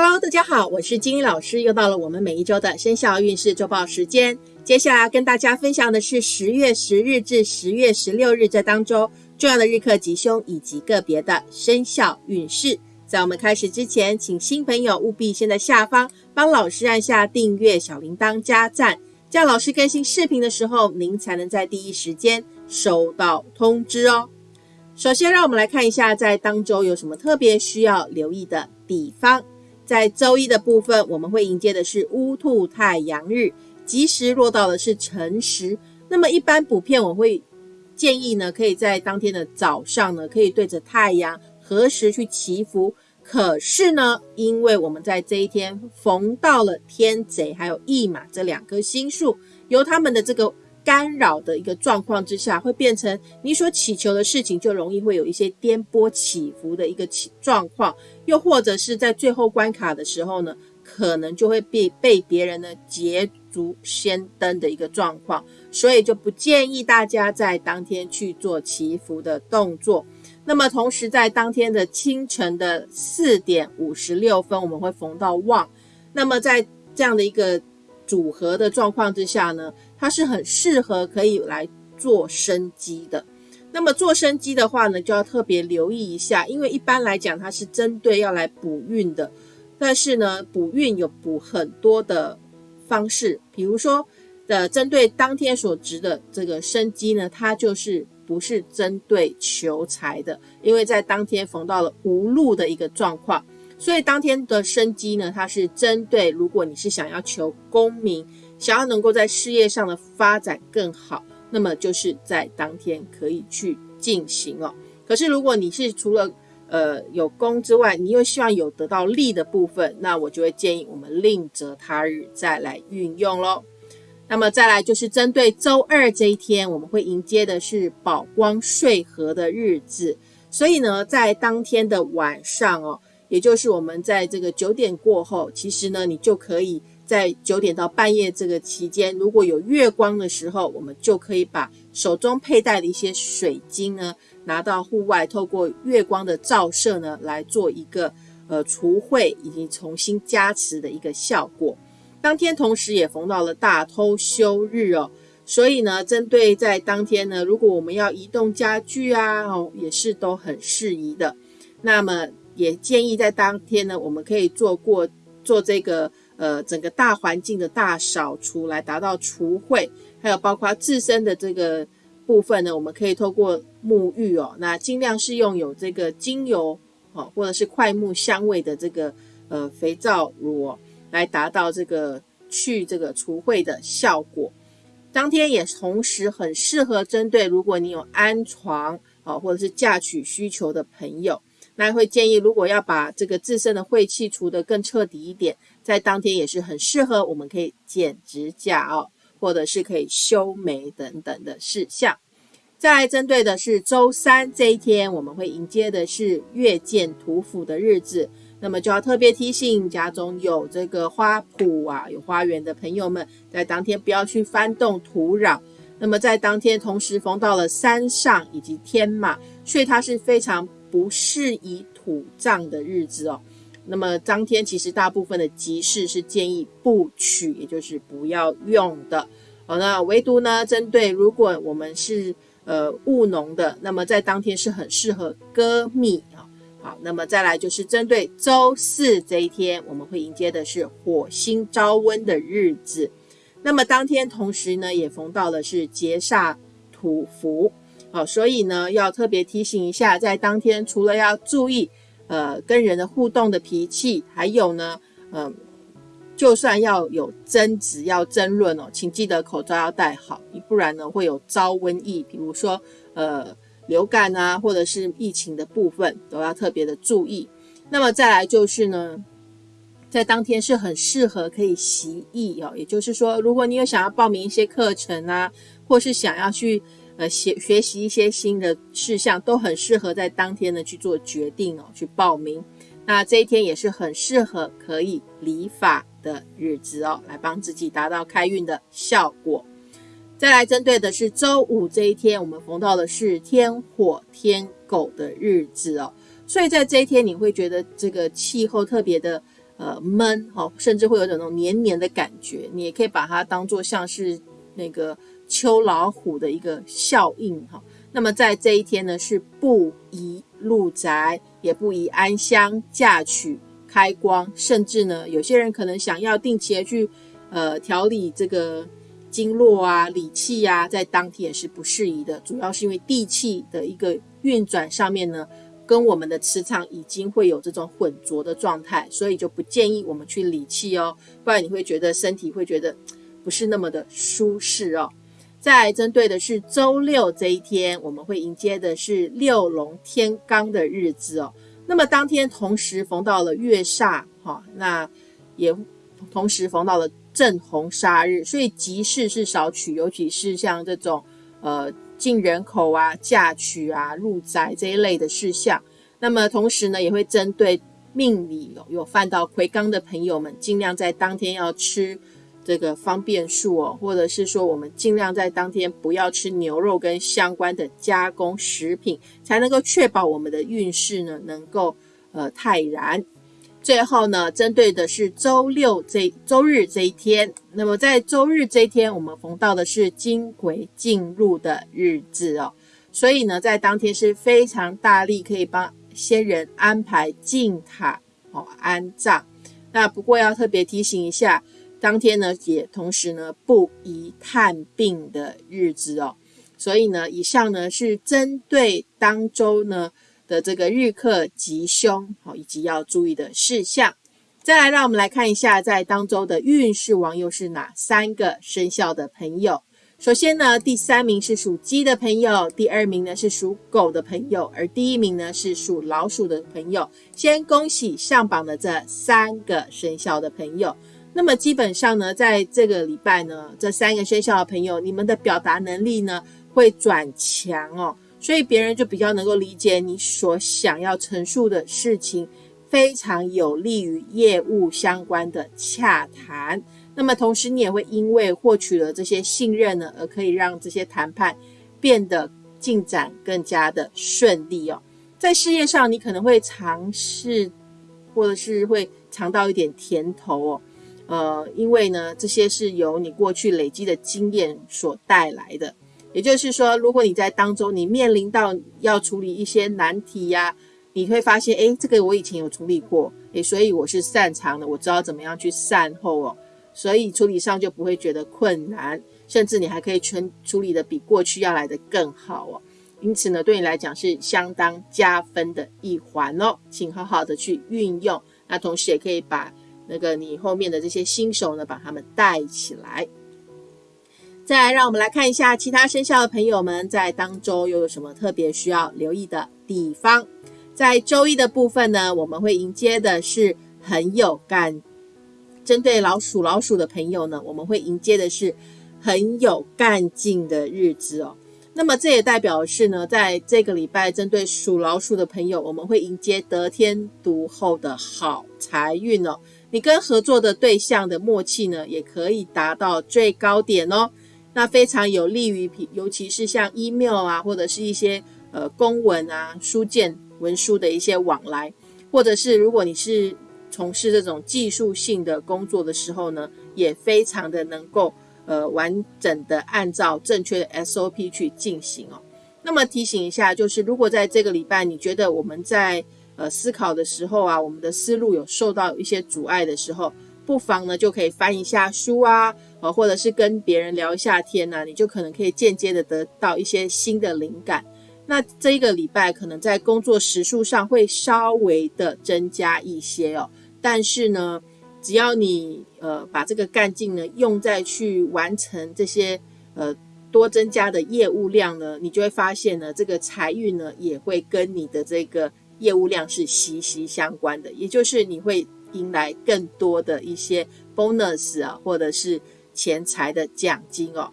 Hello，大家好，我是金英老师，又到了我们每一周的生肖运势周报时间。接下来跟大家分享的是十月十日至十月十六日这当中重要的日课吉凶以及个别的生肖运势。在我们开始之前，请新朋友务必先在下方帮老师按下订阅、小铃铛加赞，这样老师更新视频的时候，您才能在第一时间收到通知哦。首先，让我们来看一下在当周有什么特别需要留意的地方。在周一的部分，我们会迎接的是乌兔太阳日，吉时落到的是辰时。那么一般补片，我会建议呢，可以在当天的早上呢，可以对着太阳何时去祈福。可是呢，因为我们在这一天逢到了天贼还有驿马这两颗星宿，由他们的这个。干扰的一个状况之下，会变成你所祈求的事情就容易会有一些颠簸起伏的一个起状况，又或者是在最后关卡的时候呢，可能就会被被别人呢捷足先登的一个状况，所以就不建议大家在当天去做祈福的动作。那么同时在当天的清晨的四点五十六分，我们会逢到旺，那么在这样的一个。组合的状况之下呢，它是很适合可以来做生机的。那么做生机的话呢，就要特别留意一下，因为一般来讲它是针对要来补运的。但是呢，补运有补很多的方式，比如说的针对当天所值的这个生机呢，它就是不是针对求财的，因为在当天逢到了无路的一个状况。所以当天的生机呢，它是针对如果你是想要求功名，想要能够在事业上的发展更好，那么就是在当天可以去进行哦。可是如果你是除了呃有功之外，你又希望有得到利的部分，那我就会建议我们另择他日再来运用喽。那么再来就是针对周二这一天，我们会迎接的是宝光睡合的日子，所以呢，在当天的晚上哦。也就是我们在这个九点过后，其实呢，你就可以在九点到半夜这个期间，如果有月光的时候，我们就可以把手中佩戴的一些水晶呢，拿到户外，透过月光的照射呢，来做一个呃除秽以及重新加持的一个效果。当天同时也逢到了大偷休日哦，所以呢，针对在当天呢，如果我们要移动家具啊，哦，也是都很适宜的。那么。也建议在当天呢，我们可以做过做这个呃整个大环境的大扫除，来达到除秽，还有包括自身的这个部分呢，我们可以透过沐浴哦，那尽量是用有这个精油哦，或者是快木香味的这个呃肥皂乳哦，来达到这个去这个除秽的效果。当天也同时很适合针对如果你有安床啊或者是嫁娶需求的朋友。那会建议，如果要把这个自身的晦气除得更彻底一点，在当天也是很适合，我们可以剪指甲哦，或者是可以修眉等等的事项。再来针对的是周三这一天，我们会迎接的是月见土府的日子，那么就要特别提醒家中有这个花圃啊、有花园的朋友们，在当天不要去翻动土壤。那么在当天同时逢到了山上以及天马，所以它是非常。不适宜土葬的日子哦，那么当天其实大部分的集市是建议不取，也就是不要用的。好，那唯独呢，针对如果我们是呃务农的，那么在当天是很适合割蜜啊。好，那么再来就是针对周四这一天，我们会迎接的是火星招温的日子，那么当天同时呢，也逢到了是劫煞土福。好，所以呢，要特别提醒一下，在当天除了要注意，呃，跟人的互动的脾气，还有呢，嗯，就算要有争执、要争论哦，请记得口罩要戴好，不然呢会有招瘟疫，比如说呃流感啊，或者是疫情的部分，都要特别的注意。那么再来就是呢，在当天是很适合可以习艺哦，也就是说，如果你有想要报名一些课程啊，或是想要去。呃，学学习一些新的事项都很适合在当天呢去做决定哦，去报名。那这一天也是很适合可以理发的日子哦，来帮自己达到开运的效果。再来针对的是周五这一天，我们逢到的是天火天狗的日子哦，所以在这一天你会觉得这个气候特别的呃闷哈，甚至会有种那种黏黏的感觉。你也可以把它当做像是那个秋老虎的一个效应哈。那么在这一天呢，是不宜入宅，也不宜安香、嫁娶、开光，甚至呢，有些人可能想要定期的去呃调理这个经络啊、理气呀，在当天也是不适宜的。主要是因为地气的一个运转上面呢。跟我们的磁场已经会有这种混浊的状态，所以就不建议我们去理气哦，不然你会觉得身体会觉得不是那么的舒适哦。再针对的是周六这一天，我们会迎接的是六龙天罡的日子哦。那么当天同时逢到了月煞哈，那也同时逢到了正红煞日，所以吉事是少取，尤其是像这种呃。进人口啊、嫁娶啊、入宅这一类的事项，那么同时呢，也会针对命里有有犯到魁罡的朋友们，尽量在当天要吃这个方便数哦，或者是说我们尽量在当天不要吃牛肉跟相关的加工食品，才能够确保我们的运势呢能够呃泰然。最后呢，针对的是周六这周日这一天，那么在周日这一天，我们逢到的是金鬼进入的日子哦，所以呢，在当天是非常大力可以帮先人安排进塔哦安葬。那不过要特别提醒一下，当天呢也同时呢不宜探病的日子哦，所以呢，以上呢是针对当周呢。的这个日课吉凶，好，以及要注意的事项。再来，让我们来看一下，在当周的运势王又是哪三个生肖的朋友。首先呢，第三名是属鸡的朋友，第二名呢是属狗的朋友，而第一名呢是属老鼠的朋友。先恭喜上榜的这三个生肖的朋友。那么基本上呢，在这个礼拜呢，这三个生肖的朋友，你们的表达能力呢会转强哦。所以别人就比较能够理解你所想要陈述的事情，非常有利于业务相关的洽谈。那么同时，你也会因为获取了这些信任呢，而可以让这些谈判变得进展更加的顺利哦。在事业上，你可能会尝试，或者是会尝到一点甜头哦。呃，因为呢，这些是由你过去累积的经验所带来的。也就是说，如果你在当中你面临到要处理一些难题呀，你会发现，哎，这个我以前有处理过，哎，所以我是擅长的，我知道怎么样去善后哦，所以处理上就不会觉得困难，甚至你还可以全处理的比过去要来的更好哦。因此呢，对你来讲是相当加分的一环哦，请好好的去运用，那同时也可以把那个你后面的这些新手呢，把他们带起来。再来，让我们来看一下其他生肖的朋友们在当周又有什么特别需要留意的地方。在周一的部分呢，我们会迎接的是很有干，针对老鼠老鼠的朋友呢，我们会迎接的是很有干劲的日子哦。那么这也代表是呢，在这个礼拜针对属老鼠的朋友，我们会迎接得天独厚的好财运哦。你跟合作的对象的默契呢，也可以达到最高点哦。那非常有利于，尤其是像 email 啊，或者是一些呃公文啊、书件文书的一些往来，或者是如果你是从事这种技术性的工作的时候呢，也非常的能够呃完整的按照正确的 SOP 去进行哦。那么提醒一下，就是如果在这个礼拜你觉得我们在呃思考的时候啊，我们的思路有受到一些阻碍的时候，不妨呢就可以翻一下书啊。呃，或者是跟别人聊一下天呢，你就可能可以间接的得到一些新的灵感。那这一个礼拜可能在工作时数上会稍微的增加一些哦，但是呢，只要你呃把这个干劲呢用在去完成这些呃多增加的业务量呢，你就会发现呢，这个财运呢也会跟你的这个业务量是息息相关的，也就是你会迎来更多的一些 bonus 啊，或者是。钱财的奖金哦，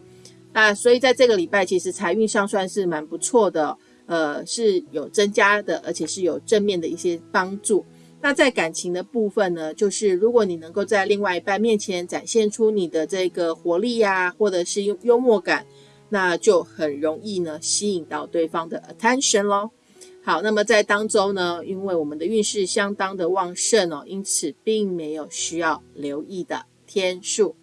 那所以在这个礼拜，其实财运上算是蛮不错的，呃，是有增加的，而且是有正面的一些帮助。那在感情的部分呢，就是如果你能够在另外一半面前展现出你的这个活力呀，或者是幽默感，那就很容易呢吸引到对方的 attention 咯。好，那么在当周呢，因为我们的运势相当的旺盛哦，因此并没有需要留意的天数。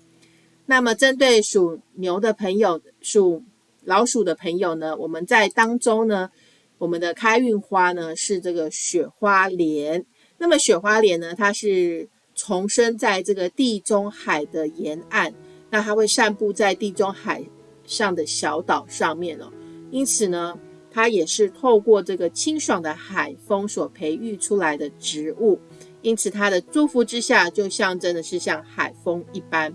那么针对属牛的朋友、属老鼠的朋友呢，我们在当周呢，我们的开运花呢是这个雪花莲。那么雪花莲呢，它是重生在这个地中海的沿岸，那它会散布在地中海上的小岛上面哦，因此呢。它也是透过这个清爽的海风所培育出来的植物，因此它的祝福之下，就象征的是像海风一般。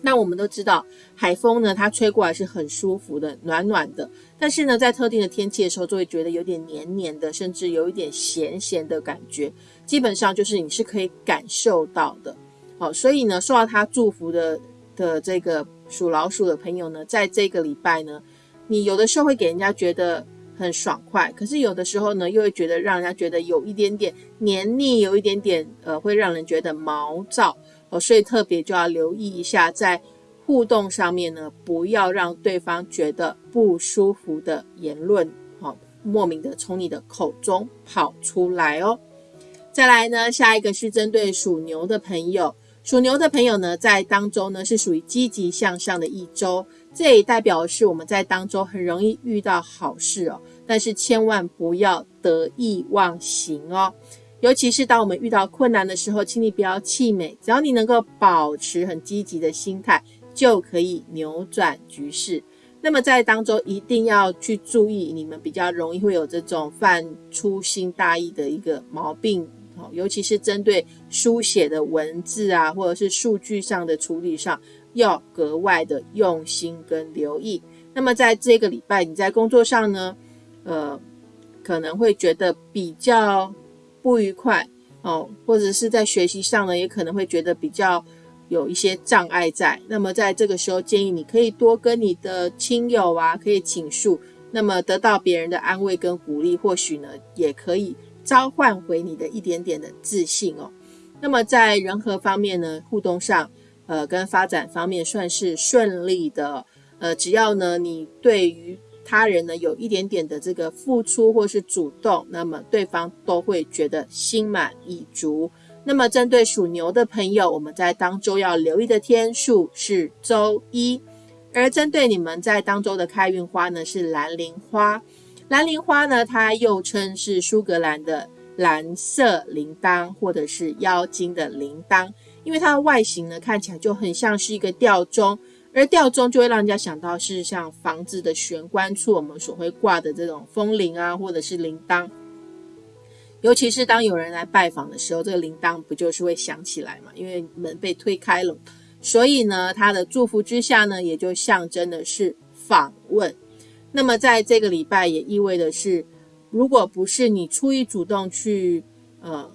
那我们都知道，海风呢，它吹过来是很舒服的，暖暖的。但是呢，在特定的天气的时候，就会觉得有点黏黏的，甚至有一点咸咸的感觉。基本上就是你是可以感受到的。好，所以呢，受到它祝福的的这个属老鼠的朋友呢，在这个礼拜呢。你有的时候会给人家觉得很爽快，可是有的时候呢，又会觉得让人家觉得有一点点黏腻，有一点点呃，会让人觉得毛躁哦，所以特别就要留意一下，在互动上面呢，不要让对方觉得不舒服的言论，哦，莫名的从你的口中跑出来哦。再来呢，下一个是针对属牛的朋友。属牛的朋友呢，在当中呢是属于积极向上的一周，这也代表是我们在当中很容易遇到好事哦。但是千万不要得意忘形哦，尤其是当我们遇到困难的时候，请你不要气馁，只要你能够保持很积极的心态，就可以扭转局势。那么在当中一定要去注意，你们比较容易会有这种犯粗心大意的一个毛病哦。尤其是针对书写的文字啊，或者是数据上的处理上，要格外的用心跟留意。那么在这个礼拜，你在工作上呢，呃，可能会觉得比较不愉快哦，或者是在学习上呢，也可能会觉得比较有一些障碍在。那么在这个时候，建议你可以多跟你的亲友啊，可以倾诉，那么得到别人的安慰跟鼓励，或许呢，也可以。召唤回你的一点点的自信哦。那么在人和方面呢，互动上，呃，跟发展方面算是顺利的。呃，只要呢你对于他人呢有一点点的这个付出或是主动，那么对方都会觉得心满意足。那么针对属牛的朋友，我们在当周要留意的天数是周一，而针对你们在当周的开运花呢是蓝铃花。蓝铃花呢，它又称是苏格兰的蓝色铃铛，或者是妖精的铃铛，因为它的外形呢看起来就很像是一个吊钟，而吊钟就会让人家想到是像房子的玄关处我们所会挂的这种风铃啊，或者是铃铛。尤其是当有人来拜访的时候，这个铃铛不就是会响起来嘛？因为门被推开了，所以呢，它的祝福之下呢，也就象征的是访问。那么在这个礼拜也意味的是，如果不是你出于主动去呃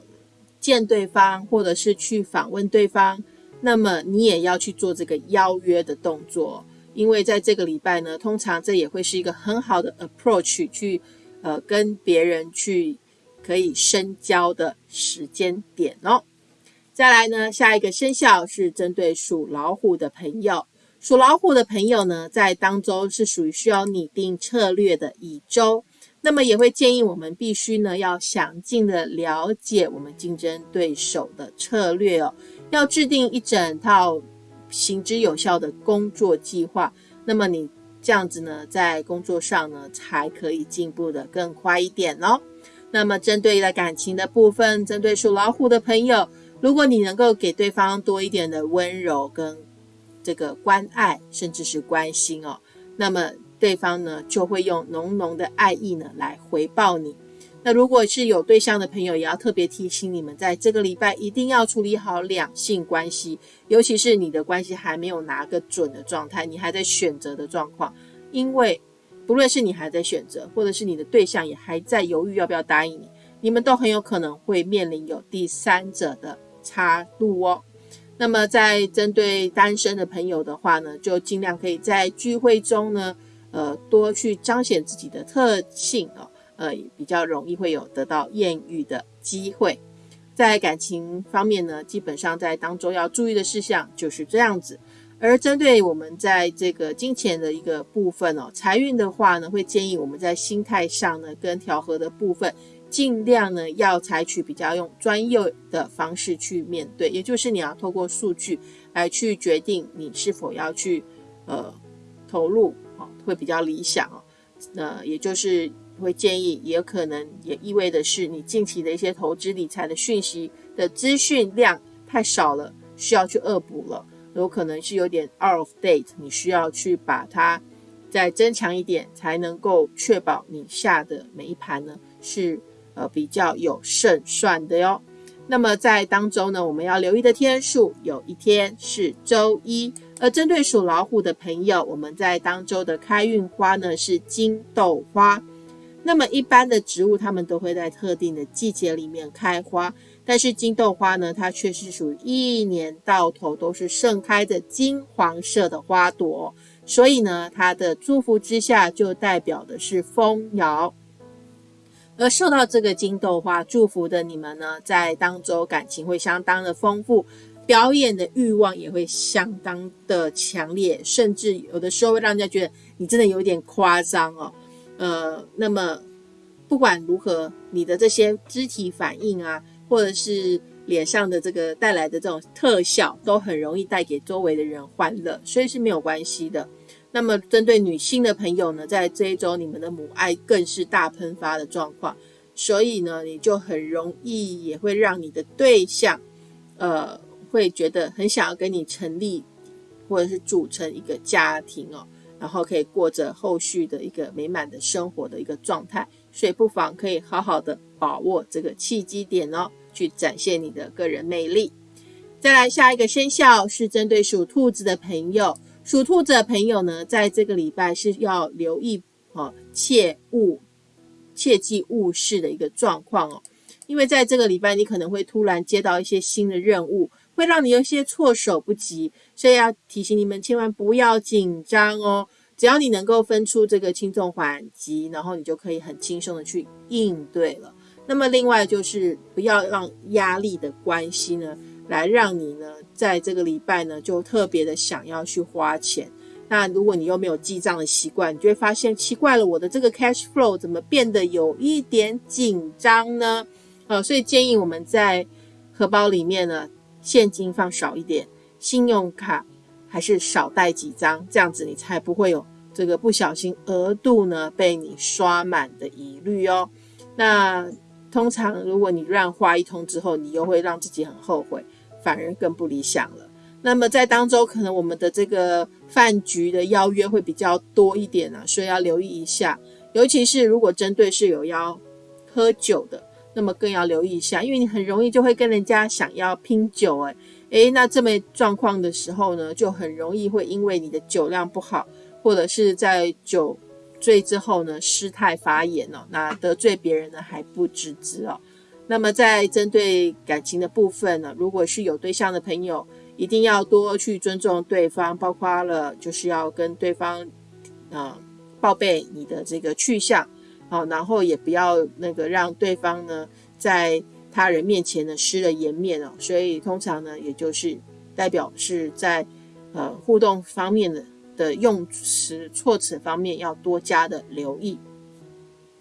见对方，或者是去访问对方，那么你也要去做这个邀约的动作，因为在这个礼拜呢，通常这也会是一个很好的 approach 去呃跟别人去可以深交的时间点哦。再来呢，下一个生肖是针对属老虎的朋友。属老虎的朋友呢，在当周是属于需要拟定策略的一周，那么也会建议我们必须呢要详尽的了解我们竞争对手的策略哦，要制定一整套行之有效的工作计划。那么你这样子呢，在工作上呢才可以进步的更快一点哦。那么针对了感情的部分，针对属老虎的朋友，如果你能够给对方多一点的温柔跟。这个关爱甚至是关心哦，那么对方呢就会用浓浓的爱意呢来回报你。那如果是有对象的朋友，也要特别提醒你们，在这个礼拜一定要处理好两性关系，尤其是你的关系还没有拿个准的状态，你还在选择的状况。因为不论是你还在选择，或者是你的对象也还在犹豫要不要答应你，你们都很有可能会面临有第三者的插入哦。那么，在针对单身的朋友的话呢，就尽量可以在聚会中呢，呃，多去彰显自己的特性哦，呃，比较容易会有得到艳遇的机会。在感情方面呢，基本上在当中要注意的事项就是这样子。而针对我们在这个金钱的一个部分哦，财运的话呢，会建议我们在心态上呢跟调和的部分，尽量呢要采取比较用专业的方式去面对，也就是你要透过数据来去决定你是否要去呃投入，会比较理想哦。那也就是会建议，也可能也意味的是，你近期的一些投资理财的讯息的资讯量太少了，需要去恶补了。有可能是有点 out of date，你需要去把它再增强一点，才能够确保你下的每一盘呢是呃比较有胜算的哟。那么在当中呢，我们要留意的天数，有一天是周一。而针对属老虎的朋友，我们在当周的开运花呢是金豆花。那么一般的植物，它们都会在特定的季节里面开花。但是金豆花呢，它却是属于一年到头都是盛开的金黄色的花朵，所以呢，它的祝福之下就代表的是丰饶。而受到这个金豆花祝福的你们呢，在当周感情会相当的丰富，表演的欲望也会相当的强烈，甚至有的时候会让人家觉得你真的有点夸张哦。呃，那么不管如何，你的这些肢体反应啊。或者是脸上的这个带来的这种特效，都很容易带给周围的人欢乐，所以是没有关系的。那么针对女性的朋友呢，在这一周你们的母爱更是大喷发的状况，所以呢，你就很容易也会让你的对象，呃，会觉得很想要跟你成立或者是组成一个家庭哦。然后可以过着后续的一个美满的生活的一个状态，所以不妨可以好好的把握这个契机点哦，去展现你的个人魅力。再来下一个生肖是针对属兔子的朋友，属兔子的朋友呢，在这个礼拜是要留意哦，切勿切记误事的一个状况哦，因为在这个礼拜你可能会突然接到一些新的任务。会让你有些措手不及，所以要提醒你们千万不要紧张哦。只要你能够分出这个轻重缓急，然后你就可以很轻松的去应对了。那么另外就是不要让压力的关系呢，来让你呢在这个礼拜呢就特别的想要去花钱。那如果你又没有记账的习惯，你就会发现奇怪了，我的这个 cash flow 怎么变得有一点紧张呢？呃，所以建议我们在荷包里面呢。现金放少一点，信用卡还是少带几张，这样子你才不会有这个不小心额度呢被你刷满的疑虑哦。那通常如果你乱花一通之后，你又会让自己很后悔，反而更不理想了。那么在当周可能我们的这个饭局的邀约会比较多一点啊，所以要留意一下，尤其是如果针对是有要喝酒的。那么更要留意一下，因为你很容易就会跟人家想要拼酒，诶诶，那这么状况的时候呢，就很容易会因为你的酒量不好，或者是在酒醉之后呢失态发言哦，那得罪别人呢还不自知哦。那么在针对感情的部分呢，如果是有对象的朋友，一定要多去尊重对方，包括了就是要跟对方啊报备你的这个去向。好，然后也不要那个让对方呢在他人面前呢失了颜面哦，所以通常呢，也就是代表是在呃互动方面的的用词措辞方面要多加的留意。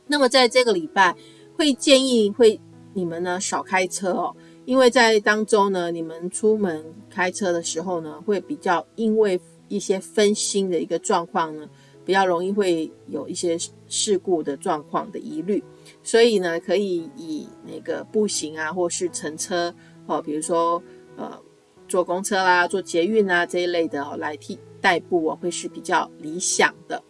那么在这个礼拜会建议会你们呢少开车哦，因为在当中呢你们出门开车的时候呢会比较因为一些分心的一个状况呢。比较容易会有一些事故的状况的疑虑，所以呢，可以以那个步行啊，或是乘车哦，比如说呃坐公车啦、坐捷运啊这一类的哦，来替代步哦，会是比较理想的。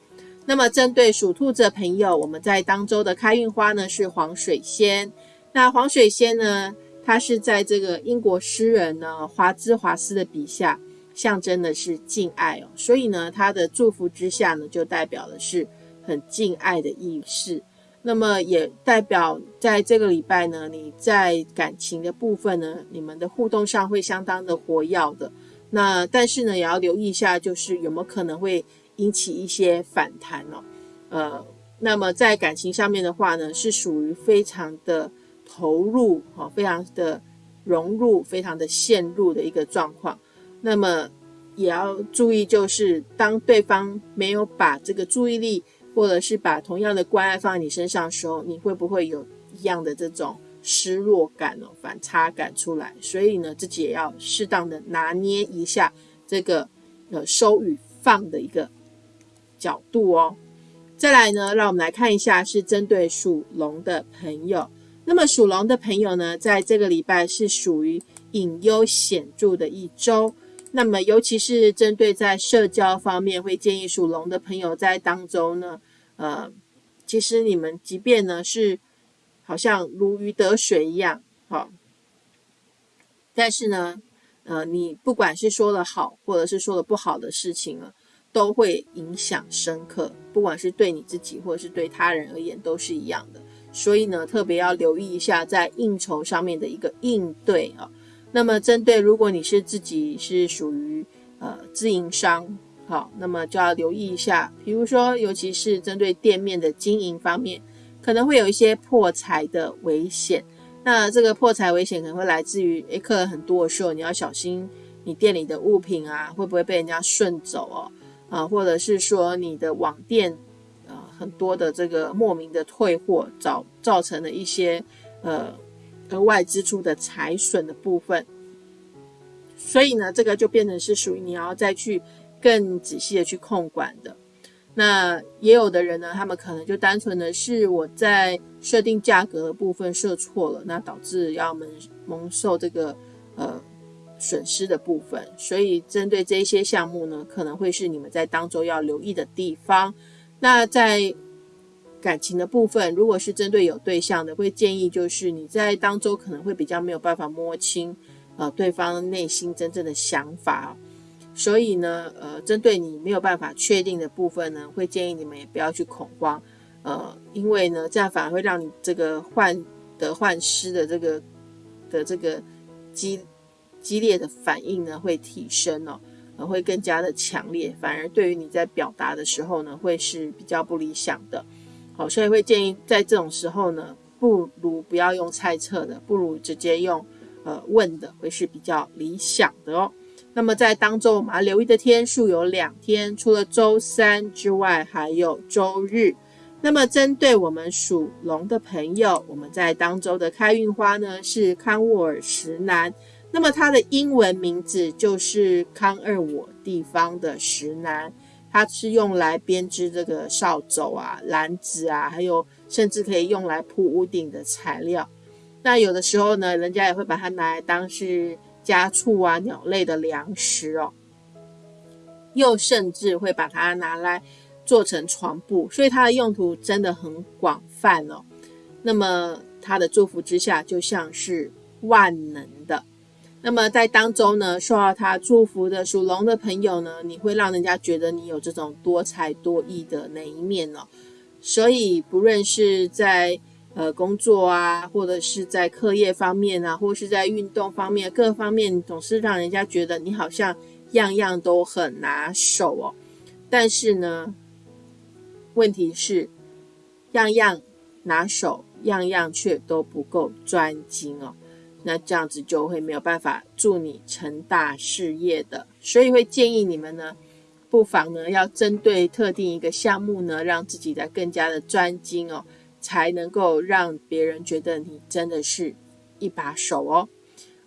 那么针对属兔子的朋友，我们在当周的开运花呢是黄水仙。那黄水仙呢，它是在这个英国诗人呢华兹华斯的笔下。象征的是敬爱哦，所以呢，他的祝福之下呢，就代表的是很敬爱的意思。那么也代表在这个礼拜呢，你在感情的部分呢，你们的互动上会相当的活跃的。那但是呢，也要留意一下，就是有没有可能会引起一些反弹哦。呃，那么在感情上面的话呢，是属于非常的投入哈，非常的融入，非常的陷入的一个状况。那么也要注意，就是当对方没有把这个注意力，或者是把同样的关爱放在你身上的时候，你会不会有一样的这种失落感哦、反差感出来？所以呢，自己也要适当的拿捏一下这个呃收与放的一个角度哦。再来呢，让我们来看一下，是针对属龙的朋友。那么属龙的朋友呢，在这个礼拜是属于隐忧显著的一周。那么，尤其是针对在社交方面，会建议属龙的朋友在当中呢，呃，其实你们即便呢是好像如鱼得水一样，好，但是呢，呃，你不管是说的好，或者是说的不好的事情呢，都会影响深刻，不管是对你自己，或者是对他人而言，都是一样的。所以呢，特别要留意一下在应酬上面的一个应对啊。那么，针对如果你是自己是属于呃自营商，好，那么就要留意一下，比如说，尤其是针对店面的经营方面，可能会有一些破财的危险。那这个破财危险可能会来自于诶客人很多的时候，你要小心你店里的物品啊，会不会被人家顺走哦？啊，或者是说你的网店。很多的这个莫名的退货，造造成了一些呃额外支出的财损的部分，所以呢，这个就变成是属于你要再去更仔细的去控管的。那也有的人呢，他们可能就单纯的是我在设定价格的部分设错了，那导致要蒙蒙受这个呃损失的部分。所以针对这些项目呢，可能会是你们在当中要留意的地方。那在感情的部分，如果是针对有对象的，会建议就是你在当中可能会比较没有办法摸清呃对方内心真正的想法，所以呢，呃，针对你没有办法确定的部分呢，会建议你们也不要去恐慌，呃，因为呢，这样反而会让你这个患得患失的这个的这个激激烈的反应呢会提升哦。呃会更加的强烈，反而对于你在表达的时候呢，会是比较不理想的。好，所以会建议在这种时候呢，不如不要用猜测的，不如直接用呃问的，会是比较理想的哦。那么在当中我们要留意的天数有两天，除了周三之外，还有周日。那么针对我们属龙的朋友，我们在当周的开运花呢是康沃尔石楠。那么它的英文名字就是康二我地方的石楠，它是用来编织这个扫帚啊、篮子啊，还有甚至可以用来铺屋顶的材料。那有的时候呢，人家也会把它拿来当是家畜啊、鸟类的粮食哦，又甚至会把它拿来做成床布，所以它的用途真的很广泛哦。那么它的祝福之下，就像是万能的。那么在当中呢，受到他祝福的属龙的朋友呢，你会让人家觉得你有这种多才多艺的那一面哦。所以不论是在呃工作啊，或者是在课业方面啊，或是在运动方面，各方面总是让人家觉得你好像样样都很拿手哦。但是呢，问题是样样拿手，样样却都不够专精哦。那这样子就会没有办法助你成大事业的，所以会建议你们呢，不妨呢要针对特定一个项目呢，让自己的更加的专精哦，才能够让别人觉得你真的是一把手哦。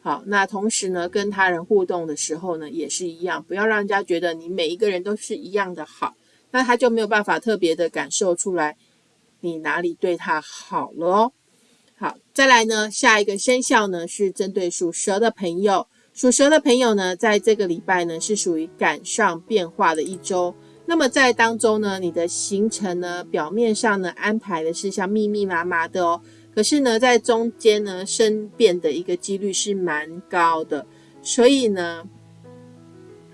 好，那同时呢，跟他人互动的时候呢，也是一样，不要让人家觉得你每一个人都是一样的好，那他就没有办法特别的感受出来你哪里对他好了哦。好，再来呢，下一个生肖呢是针对属蛇的朋友。属蛇的朋友呢，在这个礼拜呢是属于赶上变化的一周。那么在当中呢，你的行程呢，表面上呢安排的是像密密麻麻的哦，可是呢，在中间呢生变的一个几率是蛮高的，所以呢，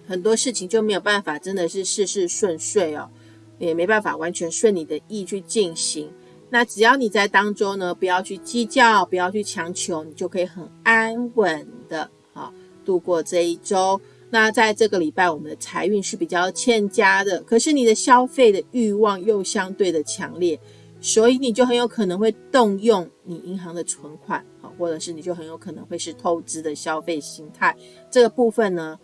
很多事情就没有办法真的是事事顺遂哦，也没办法完全顺你的意去进行。那只要你在当中呢，不要去计较，不要去强求，你就可以很安稳的啊度过这一周。那在这个礼拜，我们的财运是比较欠佳的，可是你的消费的欲望又相对的强烈，所以你就很有可能会动用你银行的存款啊，或者是你就很有可能会是透支的消费心态。这个部分呢，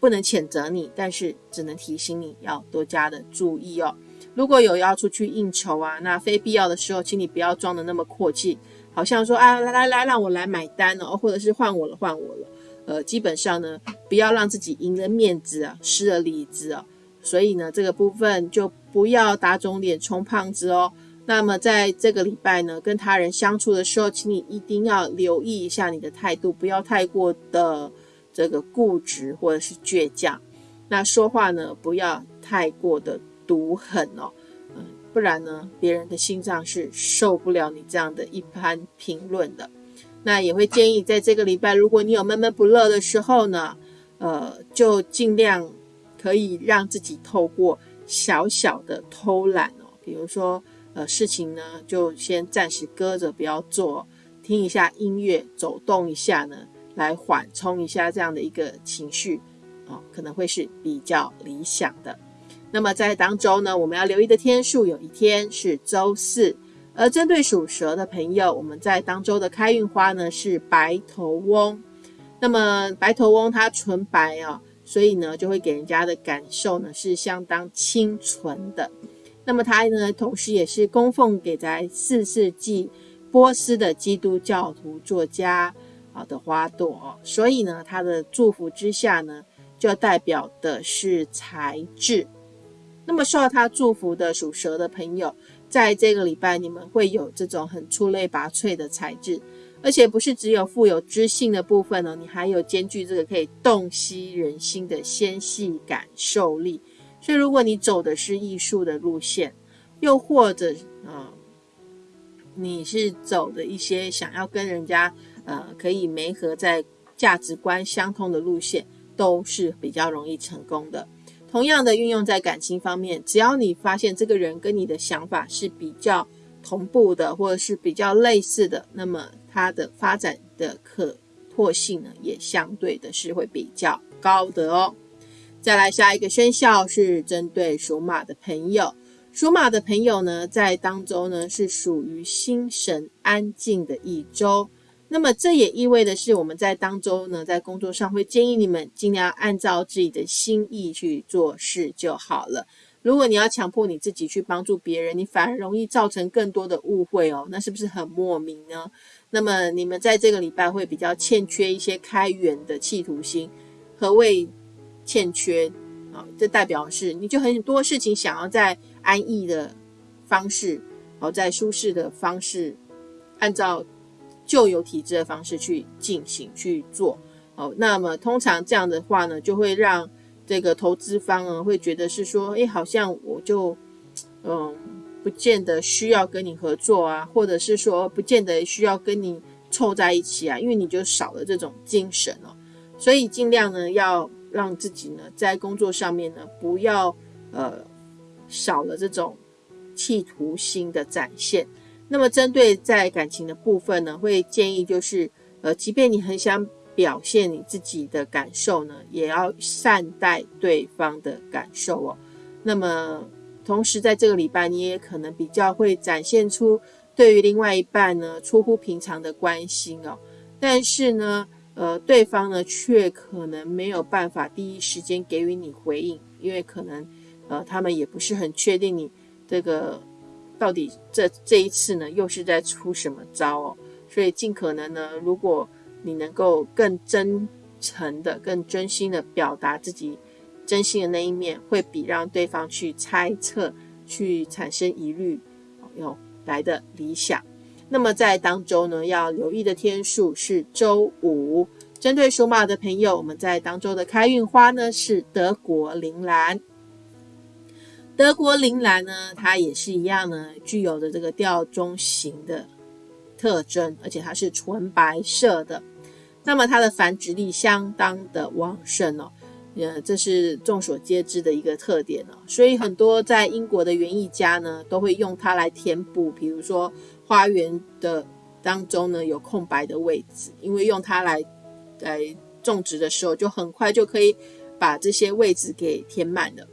不能谴责你，但是只能提醒你要多加的注意哦。如果有要出去应酬啊，那非必要的时候，请你不要装的那么阔气，好像说啊来来来，让我来买单哦，或者是换我了换我了。呃，基本上呢，不要让自己赢了面子啊，失了里子啊。所以呢，这个部分就不要打肿脸充胖子哦。那么在这个礼拜呢，跟他人相处的时候，请你一定要留意一下你的态度，不要太过的这个固执或者是倔强。那说话呢，不要太过的毒狠哦，嗯，不然呢，别人的心脏是受不了你这样的一番评论的。那也会建议，在这个礼拜，如果你有闷闷不乐的时候呢，呃，就尽量可以让自己透过小小的偷懒哦，比如说，呃，事情呢就先暂时搁着不要做，听一下音乐，走动一下呢，来缓冲一下这样的一个情绪哦，可能会是比较理想的。那么在当周呢，我们要留意的天数，有一天是周四。而针对属蛇的朋友，我们在当周的开运花呢是白头翁。那么白头翁它纯白啊，所以呢就会给人家的感受呢是相当清纯的。那么它呢同时也是供奉给在四世纪波斯的基督教徒作家啊的花朵，所以呢它的祝福之下呢就代表的是才智。那么受到他祝福的属蛇的朋友。在这个礼拜，你们会有这种很出类拔萃的才智，而且不是只有富有知性的部分哦，你还有兼具这个可以洞悉人心的纤细感受力。所以，如果你走的是艺术的路线，又或者呃，你是走的一些想要跟人家呃可以媒合在价值观相通的路线，都是比较容易成功的。同样的运用在感情方面，只要你发现这个人跟你的想法是比较同步的，或者是比较类似的，那么他的发展的可拓性呢，也相对的是会比较高的哦。再来下一个生肖是针对属马的朋友，属马的朋友呢，在当周呢是属于心神安静的一周。那么这也意味的是，我们在当中呢，在工作上会建议你们尽量按照自己的心意去做事就好了。如果你要强迫你自己去帮助别人，你反而容易造成更多的误会哦。那是不是很莫名呢？那么你们在这个礼拜会比较欠缺一些开源的企图心。何谓欠缺啊？这代表是你就很多事情想要在安逸的方式，哦，在舒适的方式，按照。旧有体制的方式去进行去做，哦，那么通常这样的话呢，就会让这个投资方呢会觉得是说，哎，好像我就，嗯，不见得需要跟你合作啊，或者是说不见得需要跟你凑在一起啊，因为你就少了这种精神哦，所以尽量呢要让自己呢在工作上面呢不要呃少了这种企图心的展现。那么，针对在感情的部分呢，会建议就是，呃，即便你很想表现你自己的感受呢，也要善待对方的感受哦。那么，同时在这个礼拜，你也可能比较会展现出对于另外一半呢出乎平常的关心哦。但是呢，呃，对方呢却可能没有办法第一时间给予你回应，因为可能，呃，他们也不是很确定你这个。到底这这一次呢，又是在出什么招哦？所以尽可能呢，如果你能够更真诚的、更真心的表达自己真心的那一面，会比让对方去猜测、去产生疑虑，要来的理想。那么在当周呢，要留意的天数是周五。针对属马的朋友，我们在当周的开运花呢是德国铃兰。德国铃兰呢，它也是一样呢，具有的这个吊钟形的特征，而且它是纯白色的。那么它的繁殖力相当的旺盛哦，呃，这是众所皆知的一个特点哦。所以很多在英国的园艺家呢，都会用它来填补，比如说花园的当中呢有空白的位置，因为用它来来种植的时候，就很快就可以把这些位置给填满了。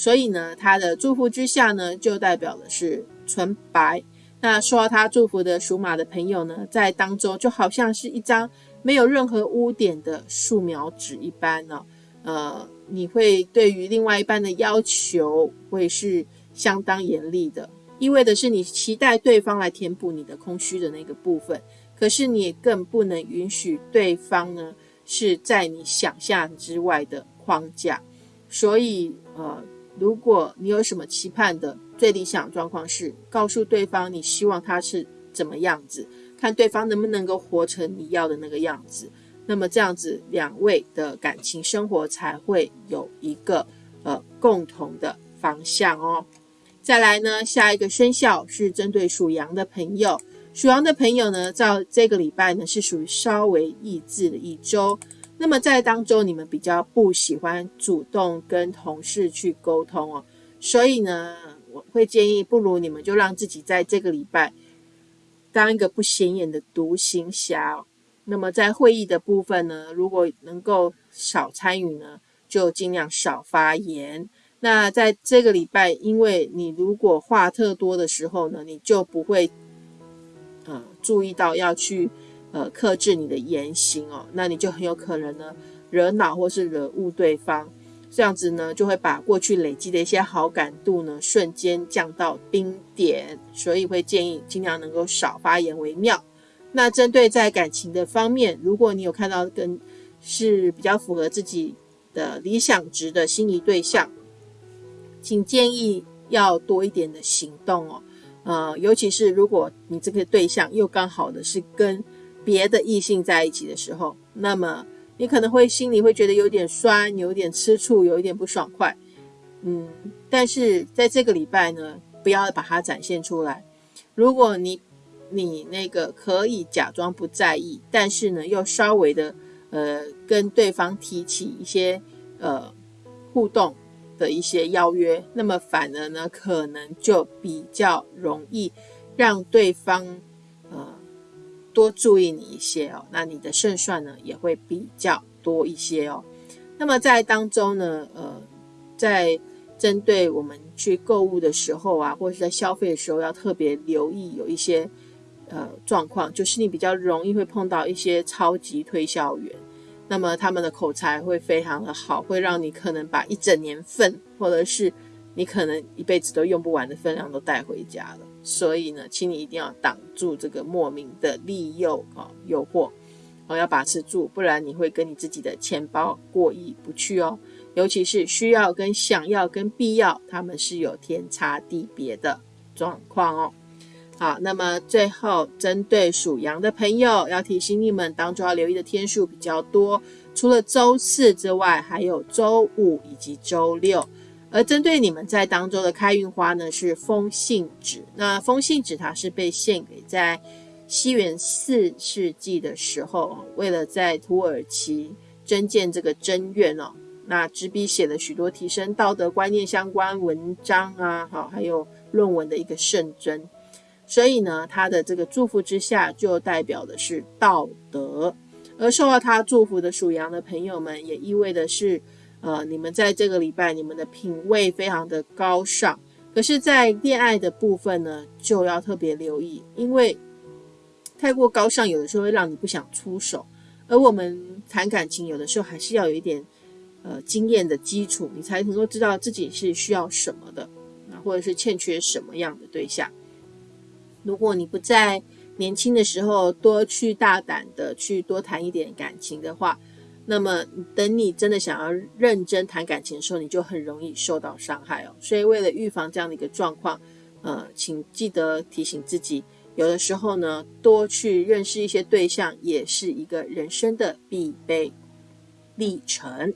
所以呢，他的祝福之下呢，就代表的是纯白。那受到他祝福的属马的朋友呢，在当中就好像是一张没有任何污点的素描纸一般呢。呃，你会对于另外一半的要求会是相当严厉的，意味的是你期待对方来填补你的空虚的那个部分，可是你也更不能允许对方呢是在你想象之外的框架，所以呃。如果你有什么期盼的最理想状况是告诉对方你希望他是怎么样子，看对方能不能够活成你要的那个样子，那么这样子两位的感情生活才会有一个呃共同的方向哦。再来呢，下一个生肖是针对属羊的朋友，属羊的朋友呢，在这个礼拜呢是属于稍微抑制的一周。那么在当中，你们比较不喜欢主动跟同事去沟通哦，所以呢，我会建议，不如你们就让自己在这个礼拜当一个不显眼的独行侠。那么在会议的部分呢，如果能够少参与呢，就尽量少发言。那在这个礼拜，因为你如果话特多的时候呢，你就不会呃注意到要去。呃，克制你的言行哦，那你就很有可能呢惹恼或是惹误对方，这样子呢就会把过去累积的一些好感度呢瞬间降到冰点，所以会建议尽量能够少发言为妙。那针对在感情的方面，如果你有看到跟是比较符合自己的理想值的心仪对象，请建议要多一点的行动哦，呃，尤其是如果你这个对象又刚好的是跟别的异性在一起的时候，那么你可能会心里会觉得有点酸，有点吃醋，有一点不爽快，嗯，但是在这个礼拜呢，不要把它展现出来。如果你你那个可以假装不在意，但是呢又稍微的呃跟对方提起一些呃互动的一些邀约，那么反而呢可能就比较容易让对方。多注意你一些哦，那你的胜算呢也会比较多一些哦。那么在当中呢，呃，在针对我们去购物的时候啊，或者是在消费的时候，要特别留意有一些呃状况，就是你比较容易会碰到一些超级推销员，那么他们的口才会非常的好，会让你可能把一整年份或者是你可能一辈子都用不完的分量都带回家了。所以呢，请你一定要挡住这个莫名的利诱啊诱惑，哦要把持住，不然你会跟你自己的钱包过意不去哦。尤其是需要跟想要跟必要，他们是有天差地别的状况哦。好，那么最后针对属羊的朋友，要提醒你们，当中要留意的天数比较多，除了周四之外，还有周五以及周六。而针对你们在当中的开运花呢，是风信纸。那风信纸它是被献给在西元四世纪的时候，为了在土耳其增建这个真院哦，那执笔写了许多提升道德观念相关文章啊，好，还有论文的一个圣真。所以呢，他的这个祝福之下，就代表的是道德。而受到他祝福的属羊的朋友们，也意味的是。呃，你们在这个礼拜，你们的品味非常的高尚，可是，在恋爱的部分呢，就要特别留意，因为太过高尚，有的时候会让你不想出手。而我们谈感情，有的时候还是要有一点呃经验的基础，你才能够知道自己是需要什么的，啊，或者是欠缺什么样的对象。如果你不在年轻的时候多去大胆的去多谈一点感情的话，那么，等你真的想要认真谈感情的时候，你就很容易受到伤害哦。所以，为了预防这样的一个状况，呃，请记得提醒自己，有的时候呢，多去认识一些对象，也是一个人生的必备历程。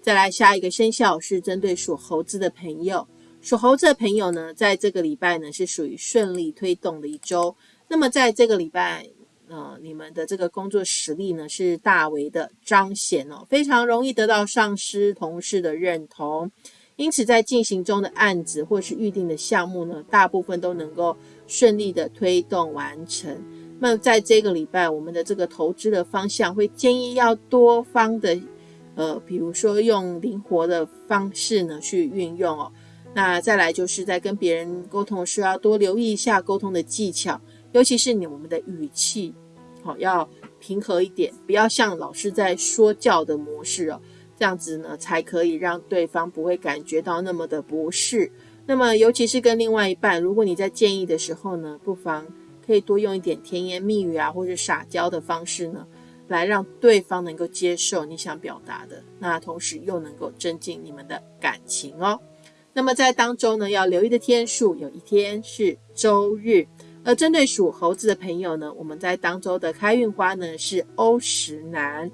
再来，下一个生肖是针对属猴子的朋友，属猴子的朋友呢，在这个礼拜呢，是属于顺利推动的一周。那么，在这个礼拜。呃，你们的这个工作实力呢是大为的彰显哦，非常容易得到上司、同事的认同，因此在进行中的案子或是预定的项目呢，大部分都能够顺利的推动完成。那在这个礼拜，我们的这个投资的方向会建议要多方的，呃，比如说用灵活的方式呢去运用哦。那再来就是在跟别人沟通的时候要多留意一下沟通的技巧，尤其是你我们的语气。好，要平和一点，不要像老师在说教的模式哦。这样子呢才可以让对方不会感觉到那么的不适。那么尤其是跟另外一半，如果你在建议的时候呢，不妨可以多用一点甜言蜜语啊，或者撒娇的方式呢。来让对方能够接受你想表达的，那同时又能够增进你们的感情哦。那么在当中呢，要留意的天数，有一天是周日。而针对属猴子的朋友呢，我们在当周的开运花呢是欧石楠。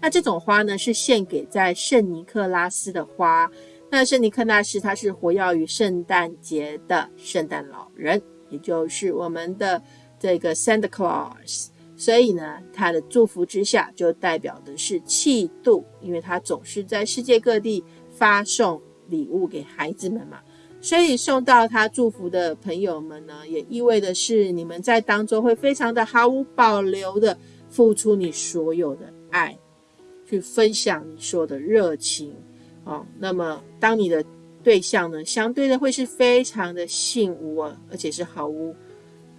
那这种花呢是献给在圣尼克拉斯的花。那圣尼克拉斯他是活跃于圣诞节的圣诞老人，也就是我们的这个 Santa Claus。所以呢，他的祝福之下就代表的是气度，因为他总是在世界各地发送礼物给孩子们嘛。所以送到他祝福的朋友们呢，也意味的是你们在当中会非常的毫无保留的付出你所有的爱，去分享你所有的热情哦。那么当你的对象呢，相对的会是非常的幸福啊，而且是毫无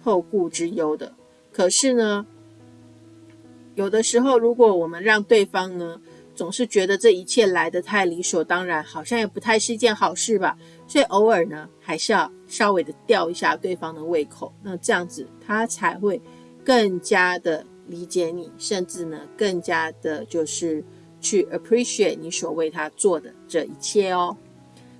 后顾之忧的。可是呢？有的时候，如果我们让对方呢，总是觉得这一切来得太理所当然，好像也不太是一件好事吧。所以偶尔呢，还是要稍微的吊一下对方的胃口，那这样子他才会更加的理解你，甚至呢，更加的就是去 appreciate 你所为他做的这一切哦。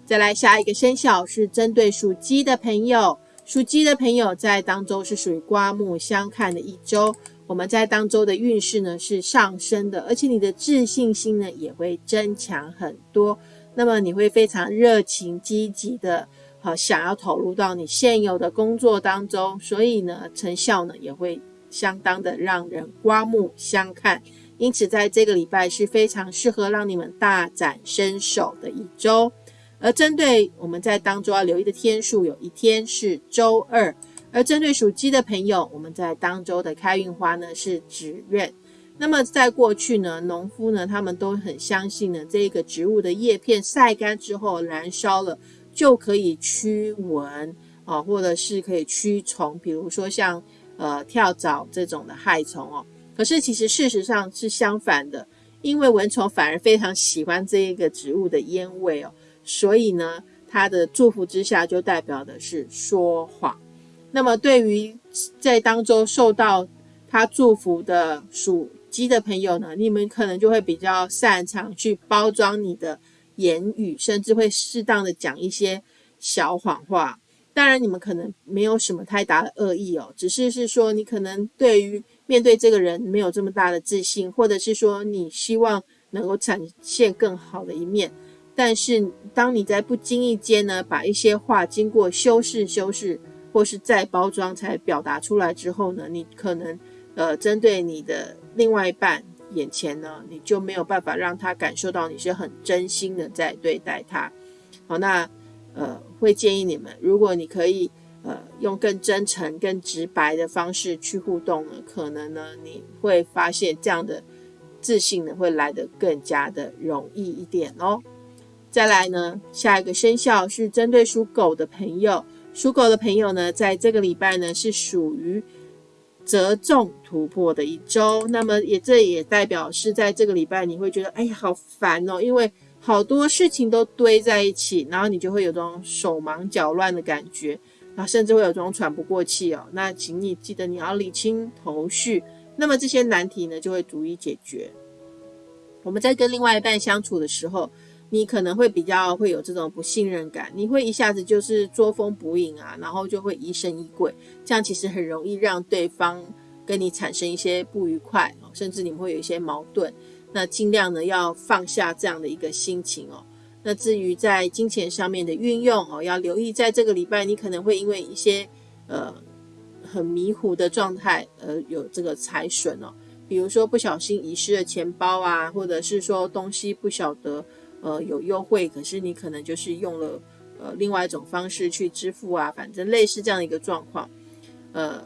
再来下一个生肖是针对属鸡的朋友，属鸡的朋友在当周是属于刮目相看的一周。我们在当周的运势呢是上升的，而且你的自信心呢也会增强很多。那么你会非常热情积极的，好想要投入到你现有的工作当中，所以呢成效呢也会相当的让人刮目相看。因此在这个礼拜是非常适合让你们大展身手的一周。而针对我们在当中要留意的天数，有一天是周二。而针对属鸡的朋友，我们在当周的开运花呢是紫苑。那么在过去呢，农夫呢他们都很相信呢，这个植物的叶片晒干之后燃烧了就可以驱蚊啊，或者是可以驱虫，比如说像呃跳蚤这种的害虫哦。可是其实事实上是相反的，因为蚊虫反而非常喜欢这一个植物的烟味哦，所以呢，它的祝福之下就代表的是说谎。那么，对于在当中受到他祝福的属鸡的朋友呢，你们可能就会比较擅长去包装你的言语，甚至会适当的讲一些小谎话。当然，你们可能没有什么太大的恶意哦，只是是说你可能对于面对这个人没有这么大的自信，或者是说你希望能够展现更好的一面。但是，当你在不经意间呢，把一些话经过修饰、修饰。或是再包装才表达出来之后呢，你可能呃针对你的另外一半眼前呢，你就没有办法让他感受到你是很真心的在对待他。好，那呃会建议你们，如果你可以呃用更真诚、更直白的方式去互动呢，可能呢你会发现这样的自信呢会来得更加的容易一点哦。再来呢，下一个生肖是针对属狗的朋友。属狗的朋友呢，在这个礼拜呢是属于折中突破的一周。那么也这也代表是在这个礼拜，你会觉得哎呀好烦哦，因为好多事情都堆在一起，然后你就会有种手忙脚乱的感觉，然后甚至会有种喘不过气哦。那请你记得你要理清头绪，那么这些难题呢就会逐一解决。我们在跟另外一半相处的时候。你可能会比较会有这种不信任感，你会一下子就是捉风捕影啊，然后就会疑神疑鬼，这样其实很容易让对方跟你产生一些不愉快，甚至你们会有一些矛盾。那尽量呢要放下这样的一个心情哦。那至于在金钱上面的运用哦，要留意，在这个礼拜你可能会因为一些呃很迷糊的状态而有这个财损哦，比如说不小心遗失了钱包啊，或者是说东西不晓得。呃，有优惠，可是你可能就是用了呃另外一种方式去支付啊，反正类似这样的一个状况，呃，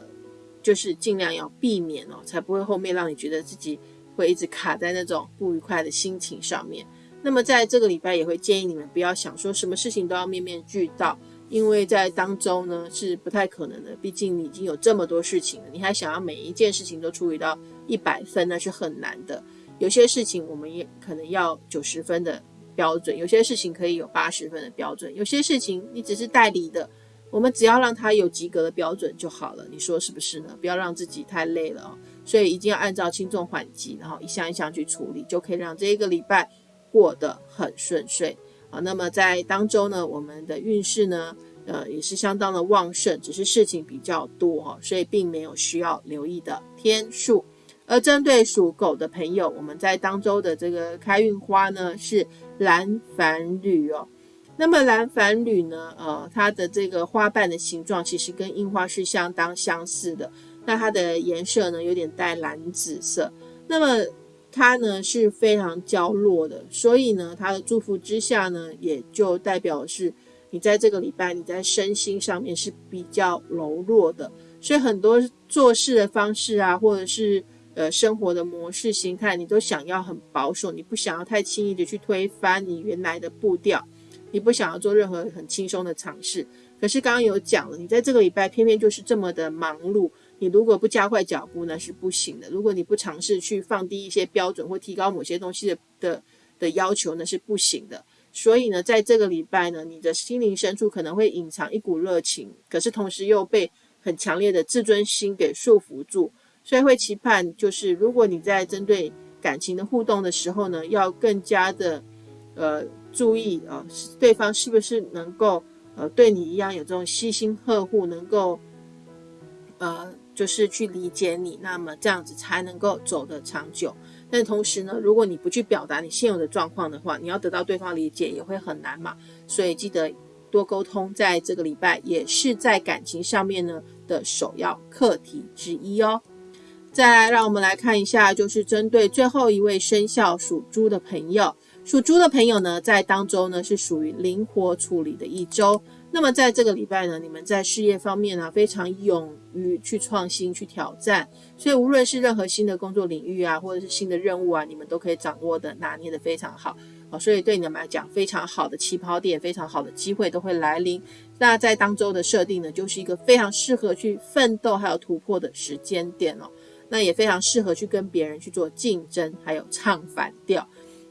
就是尽量要避免哦，才不会后面让你觉得自己会一直卡在那种不愉快的心情上面。那么在这个礼拜也会建议你们不要想说什么事情都要面面俱到，因为在当中呢是不太可能的，毕竟你已经有这么多事情了，你还想要每一件事情都处理到一百分，那是很难的。有些事情我们也可能要九十分的标准，有些事情可以有八十分的标准，有些事情你只是代理的，我们只要让他有及格的标准就好了。你说是不是呢？不要让自己太累了哦。所以一定要按照轻重缓急，然后一项一项去处理，就可以让这一个礼拜过得很顺遂啊。那么在当周呢，我们的运势呢，呃，也是相当的旺盛，只是事情比较多哈，所以并没有需要留意的天数。而针对属狗的朋友，我们在当周的这个开运花呢是蓝繁缕哦。那么蓝繁缕呢，呃，它的这个花瓣的形状其实跟樱花是相当相似的。那它的颜色呢，有点带蓝紫色。那么它呢是非常娇弱的，所以呢，它的祝福之下呢，也就代表是你在这个礼拜你在身心上面是比较柔弱的，所以很多做事的方式啊，或者是呃生活的模式形态，你都想要很保守，你不想要太轻易的去推翻你原来的步调，你不想要做任何很轻松的尝试。可是刚刚有讲了，你在这个礼拜偏偏就是这么的忙碌。你如果不加快脚步呢，是不行的。如果你不尝试去放低一些标准或提高某些东西的的的要求呢，是不行的。所以呢，在这个礼拜呢，你的心灵深处可能会隐藏一股热情，可是同时又被很强烈的自尊心给束缚住。所以会期盼，就是如果你在针对感情的互动的时候呢，要更加的呃注意啊，对方是不是能够呃对你一样有这种悉心呵护，能够呃。就是去理解你，那么这样子才能够走得长久。但同时呢，如果你不去表达你现有的状况的话，你要得到对方理解也会很难嘛。所以记得多沟通，在这个礼拜也是在感情上面呢的首要课题之一哦。再来，让我们来看一下，就是针对最后一位生肖属猪的朋友，属猪的朋友呢，在当周呢是属于灵活处理的一周。那么在这个礼拜呢，你们在事业方面呢非常勇于去创新、去挑战，所以无论是任何新的工作领域啊，或者是新的任务啊，你们都可以掌握的拿捏的非常好啊，所以对你们来讲，非常好的起跑点、非常好的机会都会来临。那在当周的设定呢，就是一个非常适合去奋斗还有突破的时间点哦，那也非常适合去跟别人去做竞争，还有唱反调。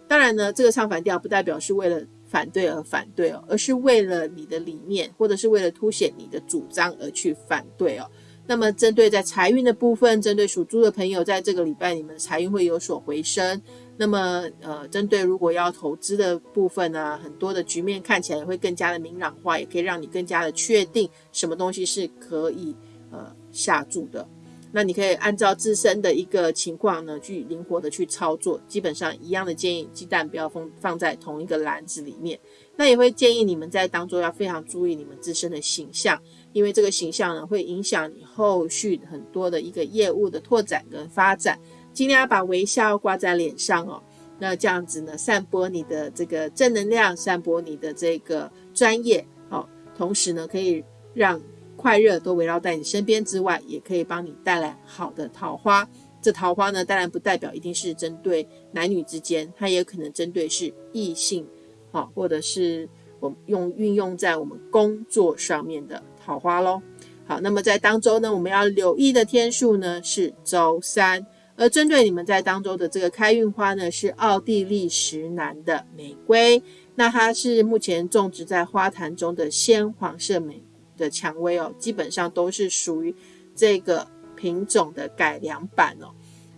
当然呢，这个唱反调不代表是为了。反对而反对哦，而是为了你的理念，或者是为了凸显你的主张而去反对哦。那么，针对在财运的部分，针对属猪的朋友，在这个礼拜你们财运会有所回升。那么，呃，针对如果要投资的部分呢，很多的局面看起来也会更加的明朗化，也可以让你更加的确定什么东西是可以呃下注的。那你可以按照自身的一个情况呢，去灵活的去操作。基本上一样的建议，鸡蛋不要放放在同一个篮子里面。那也会建议你们在当中要非常注意你们自身的形象，因为这个形象呢会影响你后续很多的一个业务的拓展跟发展。尽量要把微笑挂在脸上哦。那这样子呢，散播你的这个正能量，散播你的这个专业哦。同时呢，可以让。快乐都围绕在你身边之外，也可以帮你带来好的桃花。这桃花呢，当然不代表一定是针对男女之间，它也可能针对是异性，好，或者是我们用运用在我们工作上面的桃花喽。好，那么在当周呢，我们要留意的天数呢是周三，而针对你们在当周的这个开运花呢是奥地利石楠的玫瑰，那它是目前种植在花坛中的鲜黄色玫。的蔷薇哦，基本上都是属于这个品种的改良版哦，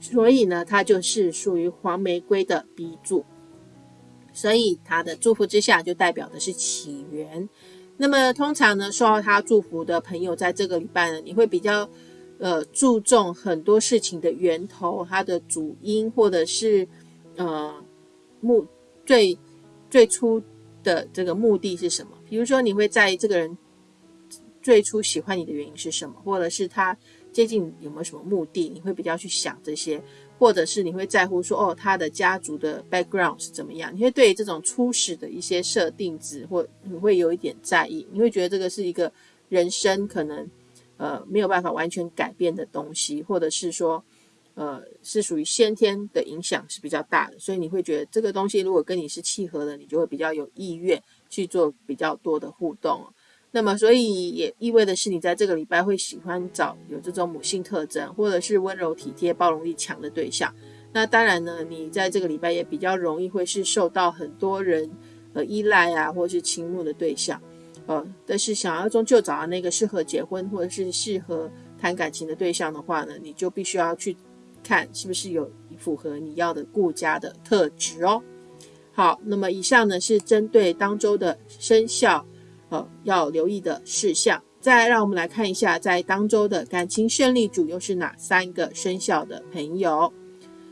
所以呢，它就是属于黄玫瑰的鼻祖，所以它的祝福之下就代表的是起源。那么通常呢，受到他祝福的朋友，在这个礼拜呢，你会比较呃注重很多事情的源头，它的主因或者是呃目最最初的这个目的是什么？比如说，你会在意这个人。最初喜欢你的原因是什么？或者是他接近有没有什么目的？你会比较去想这些，或者是你会在乎说，哦，他的家族的 background 是怎么样？你会对这种初始的一些设定值，或你会有一点在意？你会觉得这个是一个人生可能呃没有办法完全改变的东西，或者是说呃是属于先天的影响是比较大的，所以你会觉得这个东西如果跟你是契合的，你就会比较有意愿去做比较多的互动。那么，所以也意味的是，你在这个礼拜会喜欢找有这种母性特征，或者是温柔体贴、包容力强的对象。那当然呢，你在这个礼拜也比较容易会是受到很多人呃依赖啊，或是倾慕的对象，呃，但是想要终究找到那个适合结婚或者是适合谈感情的对象的话呢，你就必须要去看是不是有符合你要的顾家的特质哦。好，那么以上呢是针对当周的生肖，呃，要留意的事项。再让我们来看一下，在当周的感情胜利组又是哪三个生肖的朋友？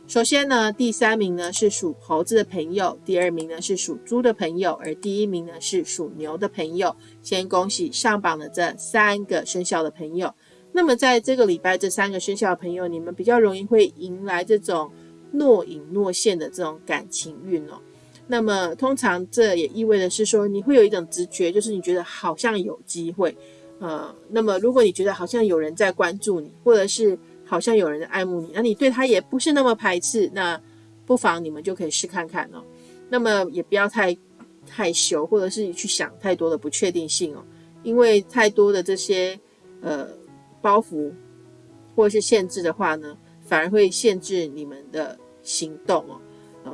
首先呢，第三名呢是属猴子的朋友，第二名呢是属猪的朋友，而第一名呢是属牛的朋友。先恭喜上榜的这三个生肖的朋友。那么在这个礼拜，这三个生肖的朋友，你们比较容易会迎来这种若隐若现的这种感情运哦。那么通常这也意味着是说，你会有一种直觉，就是你觉得好像有机会，呃，那么如果你觉得好像有人在关注你，或者是好像有人在爱慕你，那你对他也不是那么排斥，那不妨你们就可以试看看哦。那么也不要太害羞，或者是去想太多的不确定性哦，因为太多的这些呃包袱或者是限制的话呢，反而会限制你们的行动哦。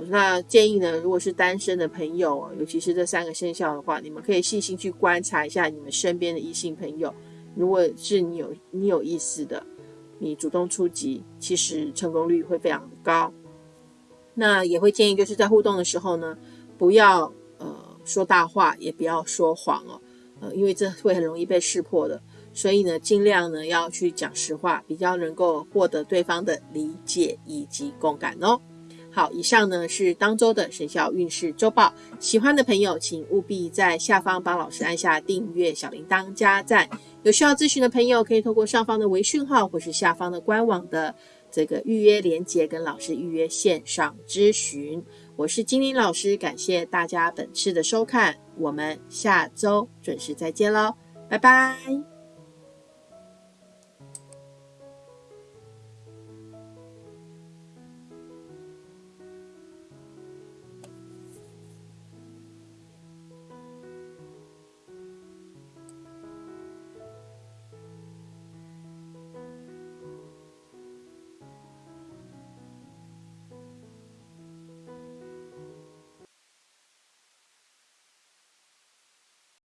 那建议呢，如果是单身的朋友，尤其是这三个生肖的话，你们可以细心去观察一下你们身边的异性朋友。如果是你有你有意思的，你主动出击，其实成功率会非常的高。那也会建议就是在互动的时候呢，不要呃说大话，也不要说谎哦，呃，因为这会很容易被识破的。所以呢，尽量呢要去讲实话，比较能够获得对方的理解以及共感哦。好，以上呢是当周的生肖运势周报。喜欢的朋友，请务必在下方帮老师按下订阅、小铃铛、加赞。有需要咨询的朋友，可以透过上方的微讯号或是下方的官网的这个预约连接，跟老师预约线上咨询。我是金玲老师，感谢大家本次的收看，我们下周准时再见喽，拜拜。